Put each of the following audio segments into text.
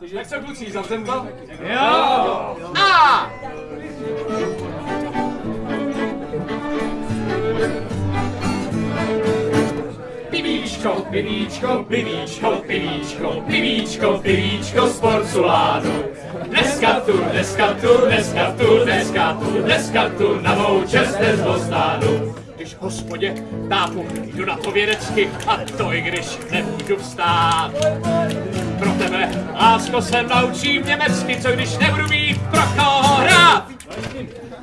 Tak co kluci, zavřem to? Jo! A! Pivíčko, pivíčko, pivíčko, pivíčko, pivíčko, pivíčko z porcelánu. Dneska tu, dneska tu, dneska tu, dneska tu, dneska tu na mou čest nezvostánu. Když hospodě tápu, jdu na to vědecky a to i když nemůžu vstát. Pro tebe, lásko, se naučím německy, co když nebudu mít pro koho hrát.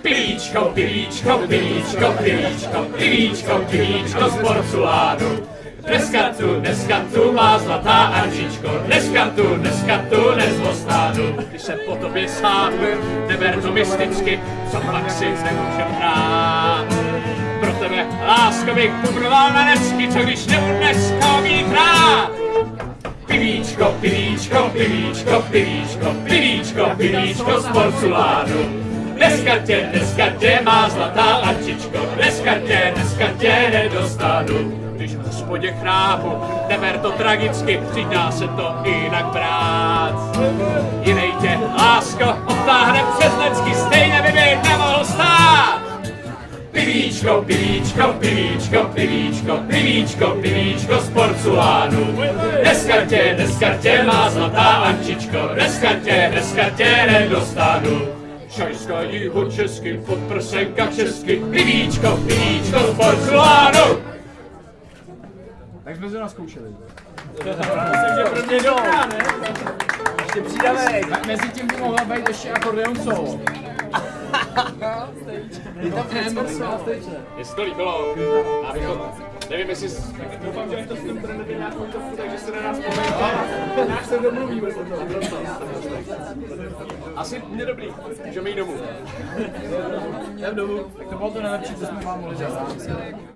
Pivíčko, pivíčko, pivíčko, pivíčko, pivíčko, pivíčko z porcelánu. Dneska tu, dneska tu má zlatá Anžičko, dneska tu, dneska tu nezvostánu. Když se po tobě sáhnu, neber to mysticky, co pak si nemůžem hrát. Pro tebe, lásko, bych pubroval na nesky, co když nebudu dneska pivíčko, pivíčko, pivíčko, pivíčko, pivíčko z porcelánu. Dneska tě, dneska tě má zlatá Ančičko, dneska tě, dneska tě nedostanu. Když v hospodě chrápu, neber to tragicky, přidá se to jinak brát. Jinej tě, lásko, odtáhne přes Pivíčko, pivíčko, pivíčko, pivíčko, pivíčko, pivíčko z porcelánu. Dneska tě, dneska tě má zlatá Ančičko, dneska tě, dneska tě nedostanu. Šajska jiho česky, podprsenka česky, pivíčko, pivíčko z porcelánu. Tak jsme se naskoušeli. Myslím, že pro mě dobrá, ne? Ještě přidáme, mezi tím by mohla být ještě akordeon solo. Je tam solo. Jestli to líbilo, abychom, nevím jestli, doufám, že to s tím bude mít nějakou topku, takže se na nás povejte. Nějak se domluvíme potom. Asi mě dobrý, můžeme jít domů. Jdem domů. Tak to bylo to nejlepší, co jsme vám mohli dělat.